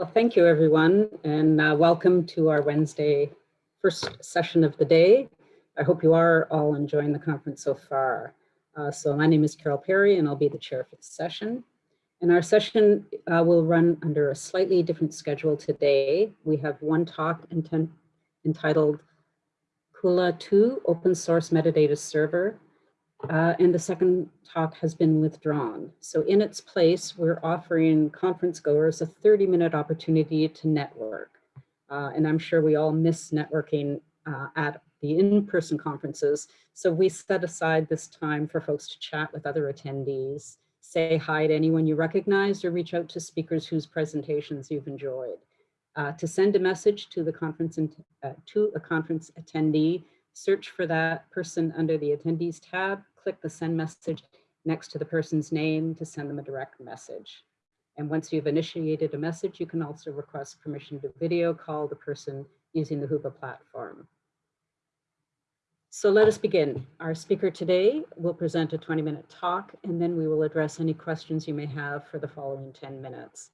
Well, thank you, everyone, and uh, welcome to our Wednesday first session of the day. I hope you are all enjoying the conference so far. Uh, so my name is Carol Perry, and I'll be the chair for the session. And our session uh, will run under a slightly different schedule today. We have one talk entitled Kuha 2 Open Source Metadata Server, uh, and the second talk has been withdrawn. So in its place, we're offering conference goers a 30 minute opportunity to network. Uh, and I'm sure we all miss networking uh, at the in-person conferences. So we set aside this time for folks to chat with other attendees, say hi to anyone you recognize or reach out to speakers whose presentations you've enjoyed. Uh, to send a message to the conference uh, to a conference attendee, search for that person under the attendees tab click the send message next to the person's name to send them a direct message. And once you've initiated a message, you can also request permission to video call the person using the Whova platform. So let us begin. Our speaker today will present a 20 minute talk and then we will address any questions you may have for the following 10 minutes.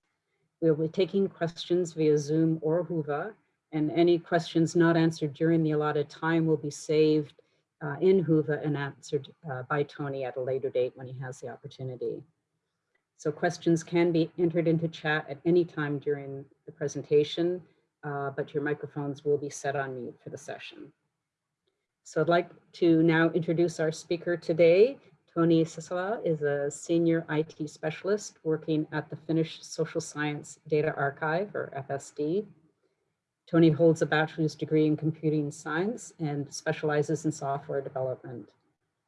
We will be taking questions via Zoom or Whova and any questions not answered during the allotted time will be saved uh, in Whova and answered uh, by Tony at a later date when he has the opportunity. So questions can be entered into chat at any time during the presentation, uh, but your microphones will be set on mute for the session. So I'd like to now introduce our speaker today. Tony Sissala is a senior IT specialist working at the Finnish Social Science Data Archive, or FSD, Tony holds a bachelor's degree in computing science and specializes in software development.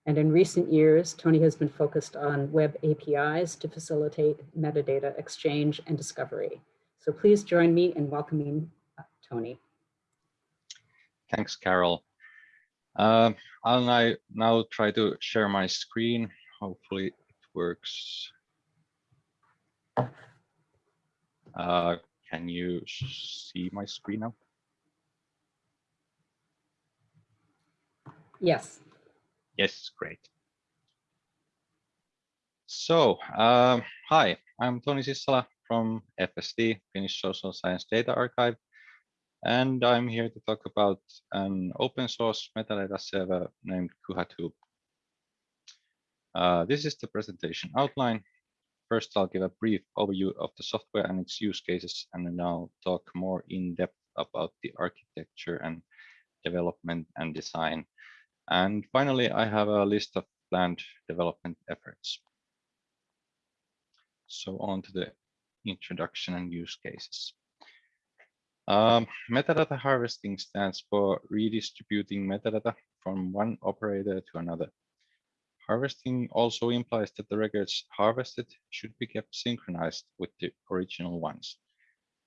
And in recent years, Tony has been focused on web APIs to facilitate metadata exchange and discovery. So please join me in welcoming uh, Tony. Thanks, Carol. Uh, I'll now, try to share my screen. Hopefully it works. Uh, can you see my screen now? Yes. Yes, great. So, uh, hi, I'm Tony Sissala from FSD, Finnish Social Science Data Archive, and I'm here to talk about an open source metadata server named Kuha2. Uh, this is the presentation outline. First, I'll give a brief overview of the software and its use cases, and then I'll talk more in depth about the architecture and development and design. And finally, I have a list of planned development efforts. So on to the introduction and use cases. Um, metadata harvesting stands for redistributing metadata from one operator to another. Harvesting also implies that the records harvested should be kept synchronized with the original ones.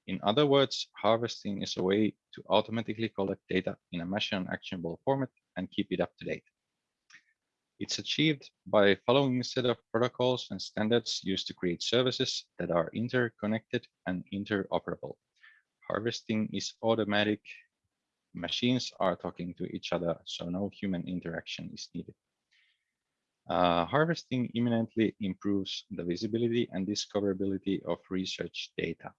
In other words, harvesting is a way to automatically collect data in a machine actionable format and keep it up to date. It's achieved by following a set of protocols and standards used to create services that are interconnected and interoperable. Harvesting is automatic. Machines are talking to each other, so no human interaction is needed. Uh, harvesting imminently improves the visibility and discoverability of research data.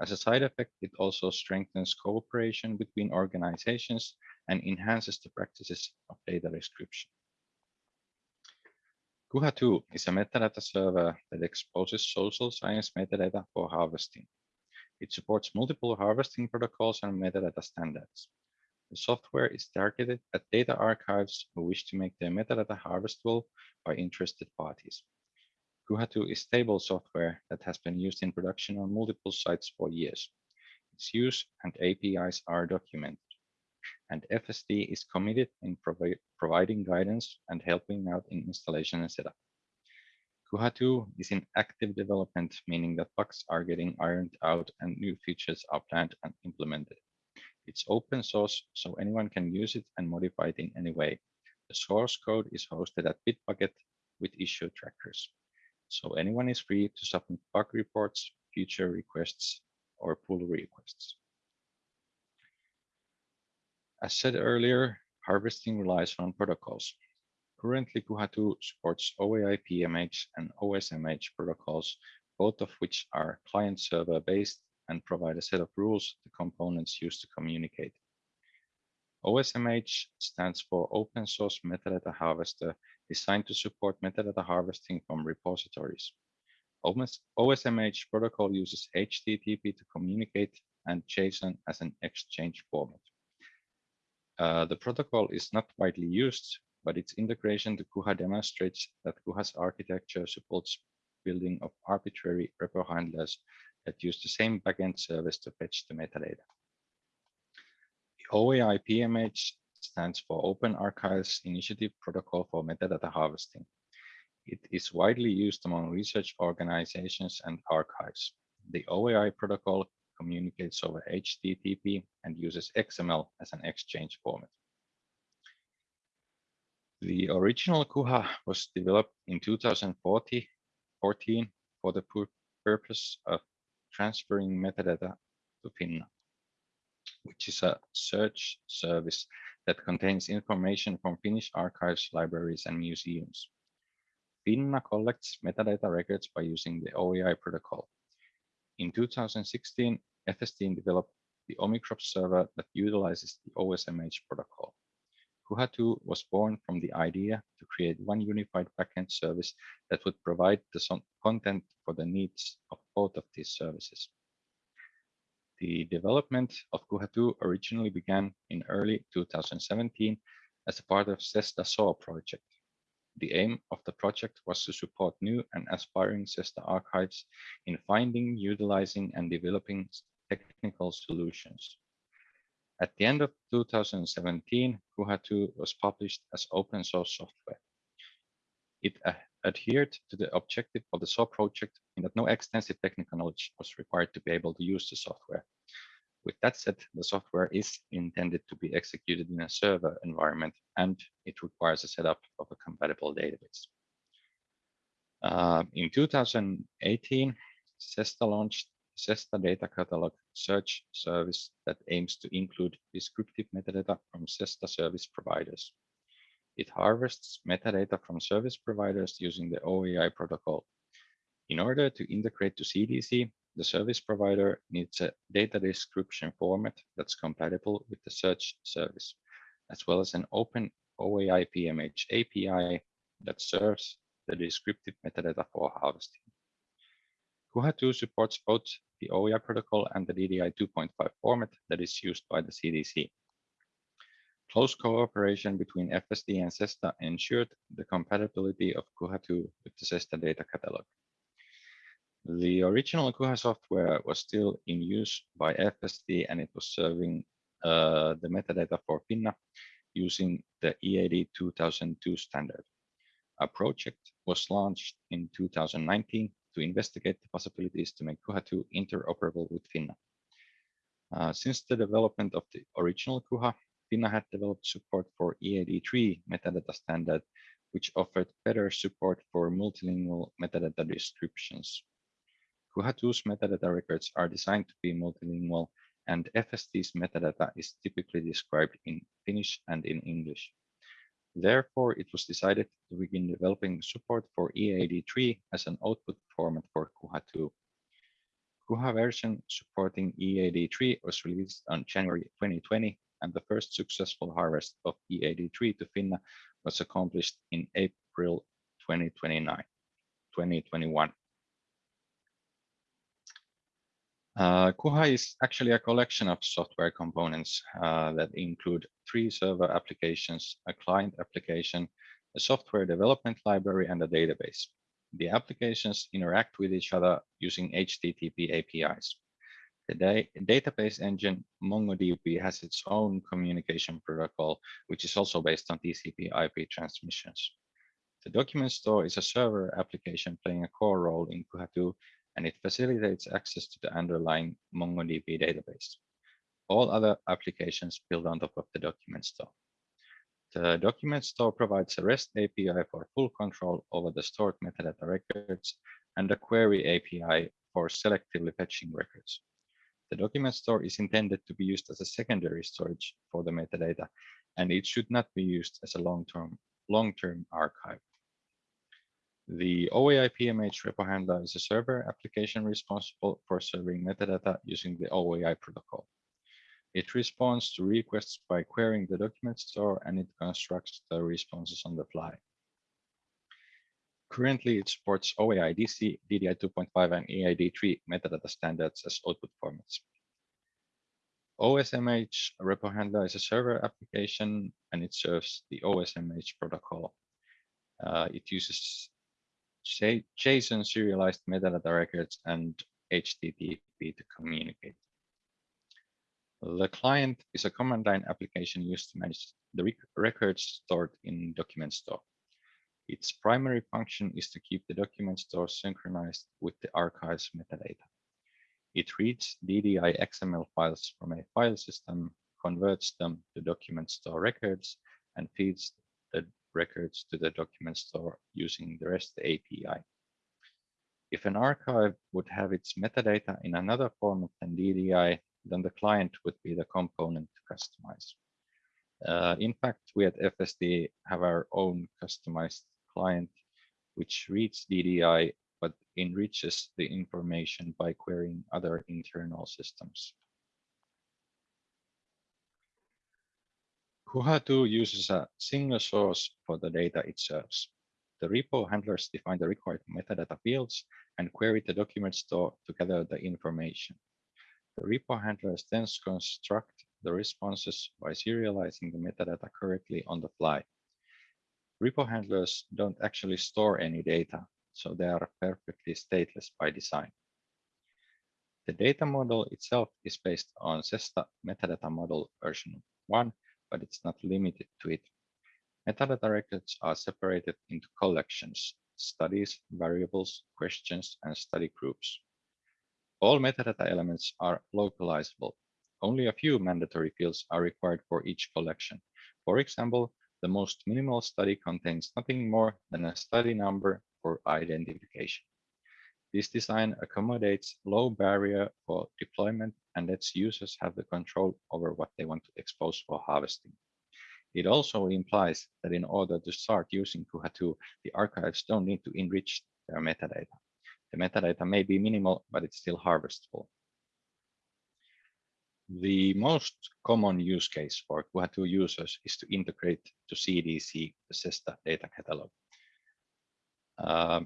As a side effect, it also strengthens cooperation between organizations and enhances the practices of data description. Kuha2 is a metadata server that exposes social science metadata for harvesting. It supports multiple harvesting protocols and metadata standards. The software is targeted at data archives who wish to make their metadata harvestable by interested parties. Kuha2 is stable software that has been used in production on multiple sites for years. Its use and APIs are documented, and FSD is committed in provi providing guidance and helping out in installation and setup. Kuha2 is in active development, meaning that bugs are getting ironed out and new features are planned and implemented. It's open source, so anyone can use it and modify it in any way. The source code is hosted at Bitbucket with issue trackers. So anyone is free to submit bug reports, feature requests, or pull requests. As said earlier, harvesting relies on protocols. Currently, Kuha2 supports OAI PMH and OSMH protocols, both of which are client-server based and provide a set of rules the components use to communicate. OSMH stands for Open Source Metadata Harvester, designed to support metadata harvesting from repositories. OSMH protocol uses HTTP to communicate and JSON as an exchange format. Uh, the protocol is not widely used, but its integration to Kuha demonstrates that Kuha's architecture supports building of arbitrary repo handlers that use the same backend service to fetch the metadata. The OAI PMH stands for Open Archives Initiative Protocol for Metadata Harvesting. It is widely used among research organizations and archives. The OAI protocol communicates over HTTP and uses XML as an exchange format. The original Kuha was developed in 2014 for the purpose of transferring metadata to Finna, which is a search service that contains information from Finnish archives, libraries, and museums. Finna collects metadata records by using the OAI protocol. In 2016, FSTN developed the Omicrop server that utilizes the OSMH protocol. Kuha2 was born from the idea to create one unified backend service that would provide the content for the needs of both of these services. The development of Kuha2 originally began in early 2017 as a part of CESSDA SOA project. The aim of the project was to support new and aspiring CESSDA archives in finding, utilizing, and developing technical solutions. At the end of 2017, Kuha2 was published as open source software. It adhered to the objective of the SOA project in that no extensive technical knowledge was required to be able to use the software. With that said, the software is intended to be executed in a server environment and it requires a setup of a compatible database. Uh, in 2018, CESSDA launched CESSDA data catalog search service that aims to include descriptive metadata from CESSDA service providers. It harvests metadata from service providers using the OAI protocol. In order to integrate to CDC, the service provider needs a data description format that's compatible with the search service, as well as an open OAI PMH API that serves the descriptive metadata for harvesting. Kuha2 supports both the OAI protocol and the DDI 2.5 format that is used by the CDC. Close cooperation between FSD and CESSDA ensured the compatibility of Kuha2 with the CESSDA data catalog. The original Kuha software was still in use by FSD and it was serving uh, the metadata for Finna using the EAD 2002 standard. A project was launched in 2019 to investigate the possibilities to make Kuha2 interoperable with Finna. Uh, since the development of the original Kuha, Finna had developed support for EAD3 metadata standard, which offered better support for multilingual metadata descriptions. Kuha2's metadata records are designed to be multilingual, and FSD's metadata is typically described in Finnish and in English. Therefore, it was decided to begin developing support for EAD3 as an output format for Kuha2. Kuha version supporting EAD3 was released on January 2020, and the first successful harvest of EAD3 to Finna was accomplished in April 2029, 2021. Uh, Kuha is actually a collection of software components uh, that include three server applications, a client application, a software development library, and a database. The applications interact with each other using HTTP APIs. The da database engine MongoDB has its own communication protocol, which is also based on TCP IP transmissions. The document store is a server application playing a core role in Kuha2 and it facilitates access to the underlying MongoDB database. All other applications build on top of the document store. The document store provides a REST API for full control over the stored metadata records and a query API for selectively fetching records. The document store is intended to be used as a secondary storage for the metadata, and it should not be used as a long-term long-term archive. The OAI PMH repo handler is a server application responsible for serving metadata using the OAI protocol. It responds to requests by querying the document store and it constructs the responses on the fly. Currently, it supports OAI DC, DDI 2.5, and EAD3 metadata standards as output formats. OSMH repo handler is a server application and it serves the OSMH protocol. Uh, it uses JSON serialized metadata records and HTTP to communicate. The client is a command line application used to manage the rec records stored in document store. Its primary function is to keep the document store synchronized with the archive's metadata. It reads DDI XML files from a file system, converts them to document store records, and feeds the records to the document store using the REST API. If an archive would have its metadata in another format than DDI, then the client would be the component to customize. Uh, in fact, we at FSD have our own customized client, which reads DDI but enriches the information by querying other internal systems. Kuha2 uses a single source for the data it serves. The repo handlers define the required metadata fields and query the document store to gather the information. The repo handlers then construct the responses by serializing the metadata correctly on the fly. Repo handlers don't actually store any data, so they are perfectly stateless by design. The data model itself is based on CESSDA metadata model version 1, but it's not limited to it. Metadata records are separated into collections, studies, variables, questions, and study groups. All metadata elements are localizable. Only a few mandatory fields are required for each collection. For example, the most minimal study contains nothing more than a study number for identification. This design accommodates low barrier for deployment and lets users have the control over what they want to expose for harvesting. It also implies that in order to start using Kuha2, the archives don't need to enrich their metadata. The metadata may be minimal, but it's still harvestable. The most common use case for Kuha2 users is to integrate to CDC, the CESSDA data catalog. Uh,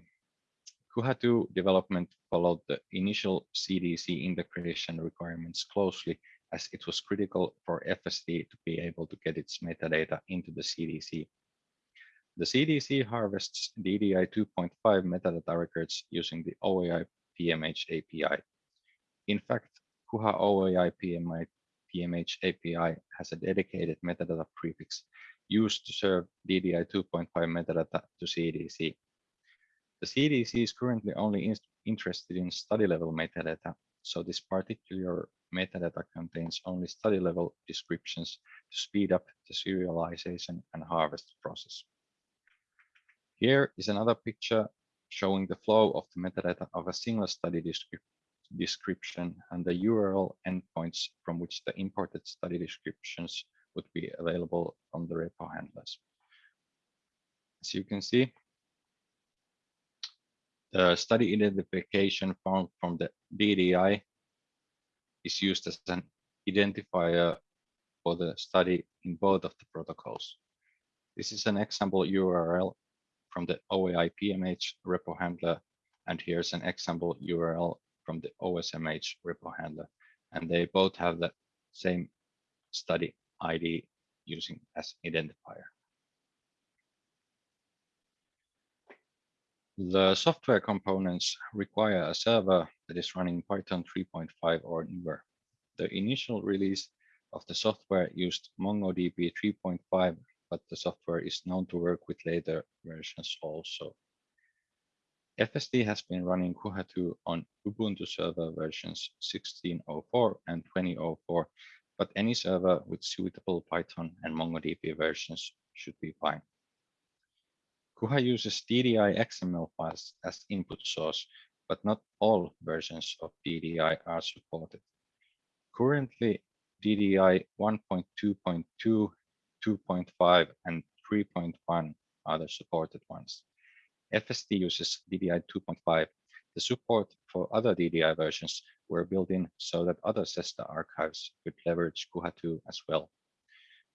Kuha2 development followed the initial CDC integration requirements closely as it was critical for FSD to be able to get its metadata into the CDC the CDC harvests DDI 2.5 metadata records using the OAI PMH API. In fact, Kuha OAI PMI, PMH API has a dedicated metadata prefix used to serve DDI 2.5 metadata to CDC. The CDC is currently only in interested in study level metadata, so this particular metadata contains only study level descriptions to speed up the serialization and harvest process. Here is another picture showing the flow of the metadata of a single study description and the URL endpoints from which the imported study descriptions would be available from the repo handlers. As you can see, the study identification found from the DDI is used as an identifier for the study in both of the protocols. This is an example URL from the OAI PMH repo handler. And here's an example URL from the OSMH repo handler. And they both have the same study ID using as identifier. The software components require a server that is running Python 3.5 or newer. The initial release of the software used MongoDB 3.5 but the software is known to work with later versions also. FSD has been running Kuha2 on Ubuntu server versions 16.04 and 20.04, but any server with suitable Python and MongoDB versions should be fine. Kuha uses DDI XML files as input source, but not all versions of DDI are supported. Currently, DDI 1.2.2 2.5 and 3.1 are the supported ones. FSD uses DDI 2.5. The support for other DDI versions were built in so that other CESSDA archives could leverage Kuha2 as well.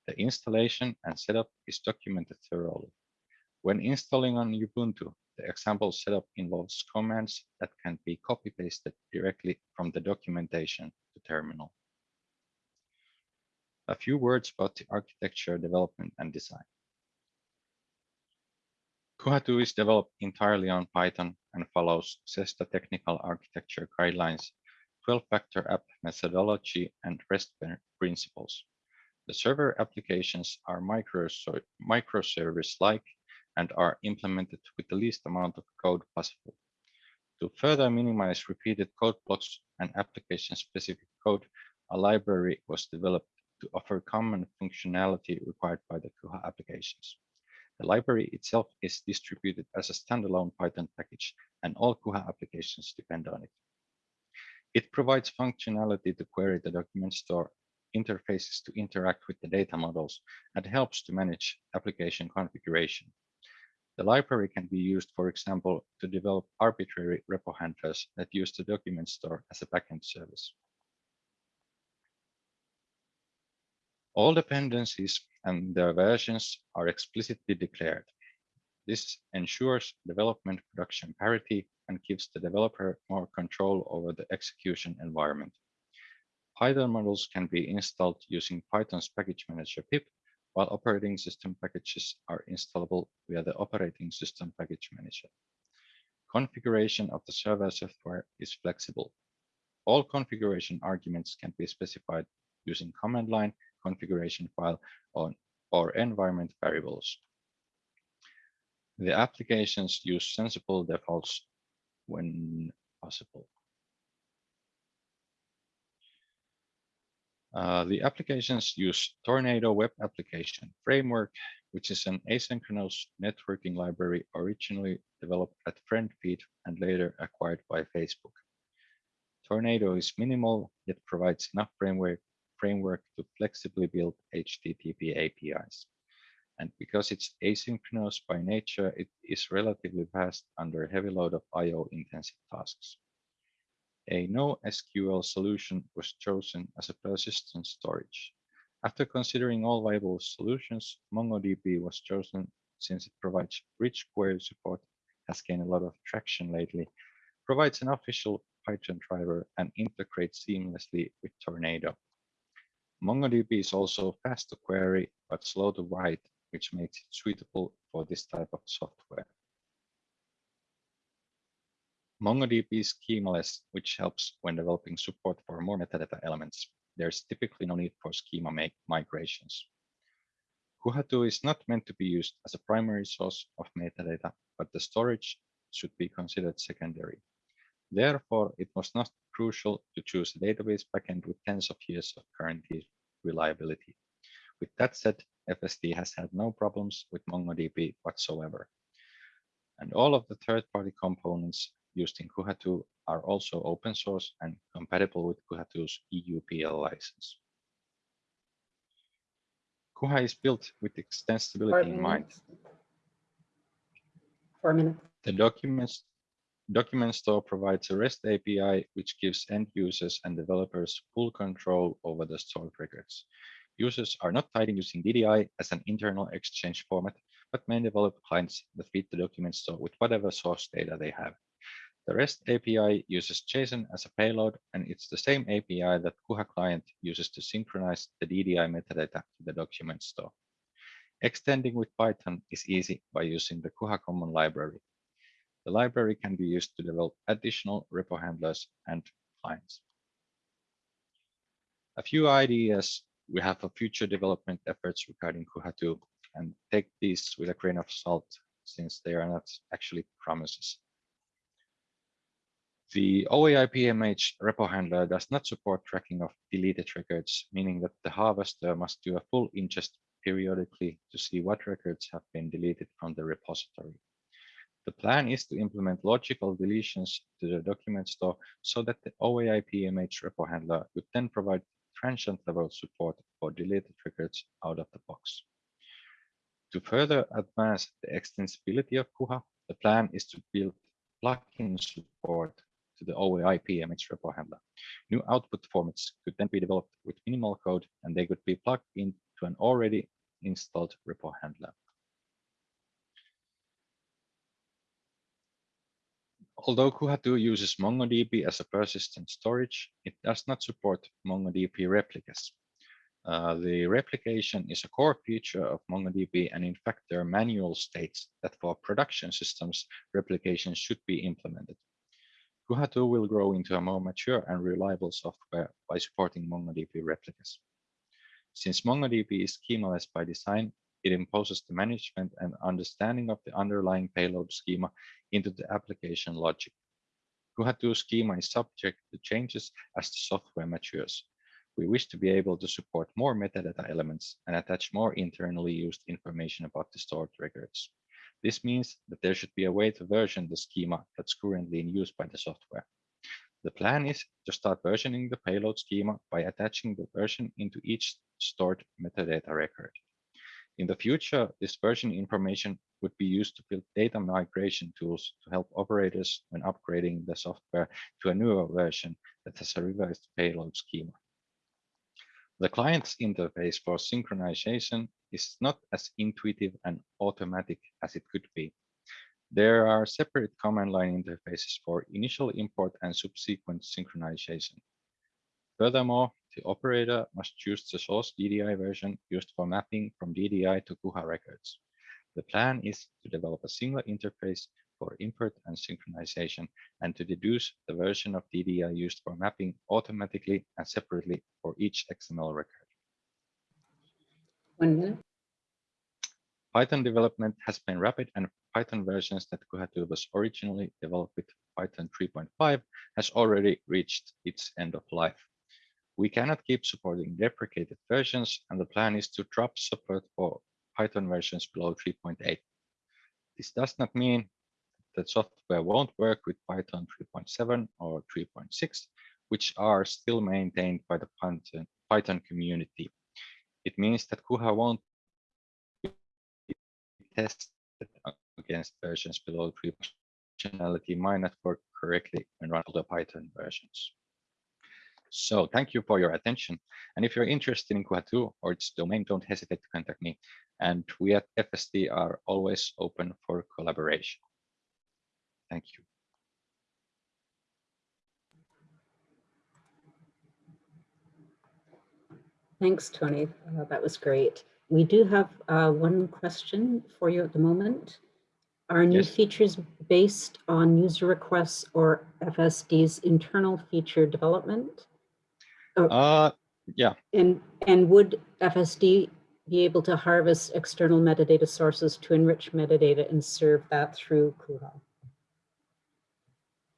The installation and setup is documented thoroughly. When installing on Ubuntu, the example setup involves commands that can be copy-pasted directly from the documentation to terminal. A few words about the architecture, development, and design. Kuha2 is developed entirely on Python and follows CESSDA technical architecture guidelines, 12-factor app methodology, and REST principles. The server applications are microservice-like and are implemented with the least amount of code possible. To further minimize repeated code blocks and application-specific code, a library was developed to offer common functionality required by the Kuha applications. The library itself is distributed as a standalone Python package, and all Kuha applications depend on it. It provides functionality to query the document store, interfaces to interact with the data models, and helps to manage application configuration. The library can be used, for example, to develop arbitrary repo handlers that use the document store as a backend service. All dependencies and their versions are explicitly declared. This ensures development production parity and gives the developer more control over the execution environment. Python models can be installed using Python's package manager pip while operating system packages are installable via the operating system package manager. Configuration of the server software is flexible. All configuration arguments can be specified using command line, configuration file, or, or environment variables. The applications use sensible defaults when possible. Uh, the applications use Tornado Web Application Framework, which is an asynchronous networking library originally developed at FriendFeed and later acquired by Facebook. Tornado is minimal, yet provides enough framework, framework to flexibly build HTTP APIs. And because it's asynchronous by nature, it is relatively fast under a heavy load of IO intensive tasks. A NoSQL solution was chosen as a persistent storage. After considering all viable solutions, MongoDB was chosen since it provides rich query support, has gained a lot of traction lately, provides an official Python driver, and integrates seamlessly with Tornado. MongoDB is also fast to query, but slow to write, which makes it suitable for this type of software. MongoDB is schemaless, which helps when developing support for more metadata elements. There's typically no need for schema migrations. Kuha2 is not meant to be used as a primary source of metadata, but the storage should be considered secondary. Therefore, it must not crucial to choose a database backend with tens of years of guaranteed reliability. With that said, FSD has had no problems with MongoDB whatsoever. And all of the third-party components used in Kuha2 are also open source and compatible with Kuha2's EUPL license. Kuha is built with extensibility in mind. Four minutes. The documents document store provides a REST API, which gives end users and developers full control over the stored records. Users are not tied in using DDI as an internal exchange format, but may develop clients that feed the document store with whatever source data they have. The REST API uses JSON as a payload, and it's the same API that Kuha client uses to synchronize the DDI metadata to the document store. Extending with Python is easy by using the Kuha Common Library. The library can be used to develop additional repo handlers and clients. A few ideas we have for future development efforts regarding Kuha2, and take these with a grain of salt since they are not actually promises. The OAI PMH repo handler does not support tracking of deleted records, meaning that the harvester must do a full ingest periodically to see what records have been deleted from the repository. The plan is to implement logical deletions to the document store so that the OAI PMH repo handler would then provide transient level support for deleted records out of the box. To further advance the extensibility of Kuha, The plan is to build plugin support to the OAI PMH repo handler. New output formats could then be developed with minimal code and they could be plugged into an already installed repo handler. Although Kuha2 uses MongoDB as a persistent storage, it does not support MongoDB replicas. Uh, the replication is a core feature of MongoDB, and in fact, their manual states that for production systems, replication should be implemented. Kuha2 will grow into a more mature and reliable software by supporting MongoDB replicas. Since MongoDB is schemaless by design, it imposes the management and understanding of the underlying payload schema into the application logic. Kuha2 schema is subject to changes as the software matures. We wish to be able to support more metadata elements and attach more internally used information about the stored records. This means that there should be a way to version the schema that's currently in use by the software. The plan is to start versioning the payload schema by attaching the version into each stored metadata record. In the future, this version information would be used to build data migration tools to help operators when upgrading the software to a newer version that has a revised payload schema. The client's interface for synchronization is not as intuitive and automatic as it could be. There are separate command line interfaces for initial import and subsequent synchronization. Furthermore, the operator must choose the source DDI version used for mapping from DDI to Kuha records. The plan is to develop a single interface for import and synchronization and to deduce the version of DDI used for mapping automatically and separately for each XML record. One minute. Python development has been rapid and Python versions that Kuha2 was originally developed with Python 3.5 has already reached its end of life. We cannot keep supporting deprecated versions, and the plan is to drop support for Python versions below 3.8. This does not mean that software won't work with Python 3.7 or 3.6, which are still maintained by the Python community. It means that Kuha won't be tested against versions below 3. Functionality might not work correctly when run the Python versions. So thank you for your attention. And if you're interested in Kuha2 or its domain, don't hesitate to contact me. And we at FSD are always open for collaboration. Thank you. Thanks, Tony. Uh, that was great. We do have uh, one question for you at the moment. Are new Yes. features based on user requests or FSD's internal feature development? Uh, yeah, And, and would FSD be able to harvest external metadata sources to enrich metadata and serve that through Kuha?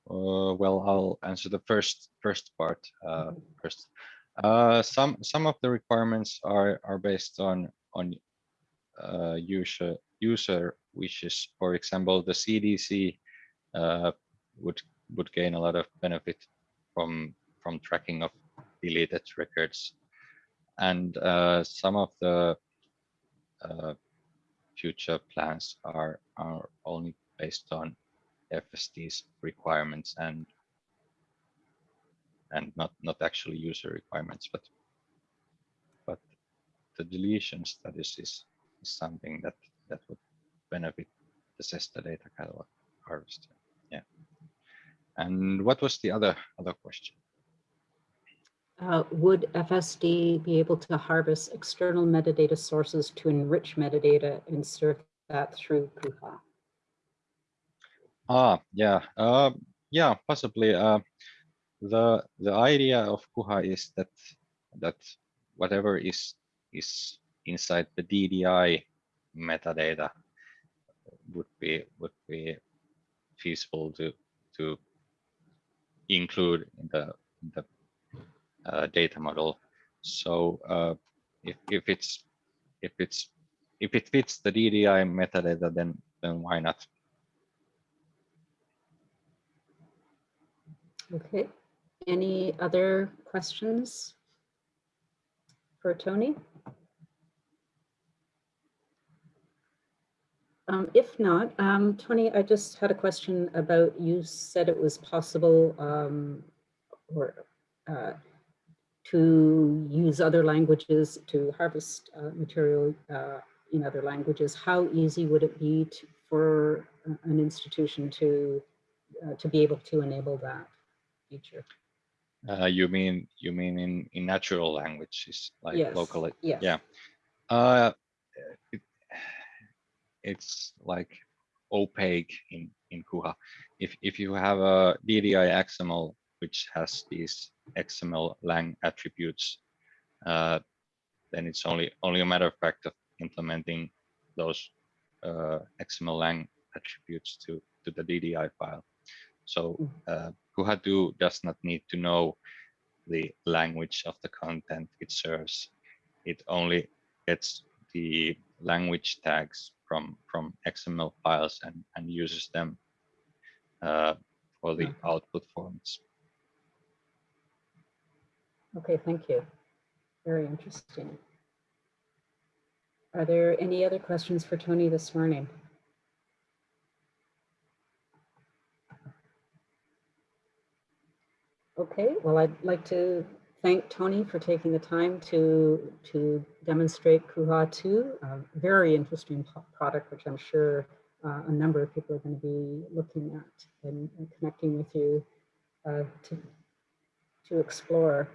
uh, well, I'll answer the first first part uh, first. Uh, some some of the requirements are are based on on uh, user user wishes. For example, the CDC uh, would would gain a lot of benefit from from tracking of deleted records, and uh, some of the uh, future plans are are only based on FSD's requirements and and not not actually user requirements, but but the deletion status is, is something that that would benefit the CESSDA data catalog harvester. Yeah. And what was the other other question? Uh, would FSD be able to harvest external metadata sources to enrich metadata and serve that through Kuha? Ah, yeah, uh, yeah, possibly. Uh, the the idea of Kuha is that that whatever is is inside the DDI metadata would be would be feasible to to include in the in the data model. So uh, if if it's if it's if it fits the DDI metadata, then then why not? Okay, any other questions for Tony? Um, if not, um, Tony, I just had a question about, you said it was possible, um, or, uh, to use other languages to harvest, uh, material, uh, in other languages. How easy would it be to, for uh, an institution to, uh, to be able to enable that feature? Uh, you mean you mean in in natural languages like Yes, locally? Yes. Yeah. Uh, it, it's like opaque in in Kuha. If if you have a DDI XML which has these XML lang attributes, uh, then it's only only a matter of fact of implementing those uh, XML lang attributes to to the DDI file. So Mm. uh, Kuha2 does not need to know the language of the content it serves. It only gets the language tags from from XML files and and uses them uh, for the Okay. output formats. Okay, thank you. Very interesting. Are there any other questions for Tony this morning? Okay, well, I'd like to thank Tony for taking the time to, to demonstrate Kuha 2, a very interesting product, which I'm sure uh, a number of people are going to be looking at and and connecting with you uh, to, to explore.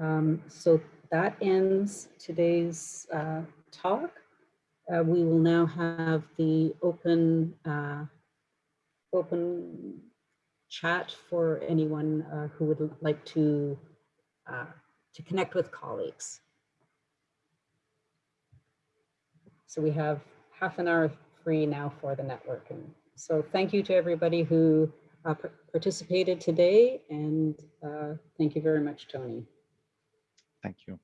Um, so that ends today's uh, talk. Uh, we will now have the open uh, open chat for anyone uh, who would like to uh, to connect with colleagues. So we have half an hour free now for the networking. So thank you to everybody who uh, participated today, and thank you very much, Tony. Thank you.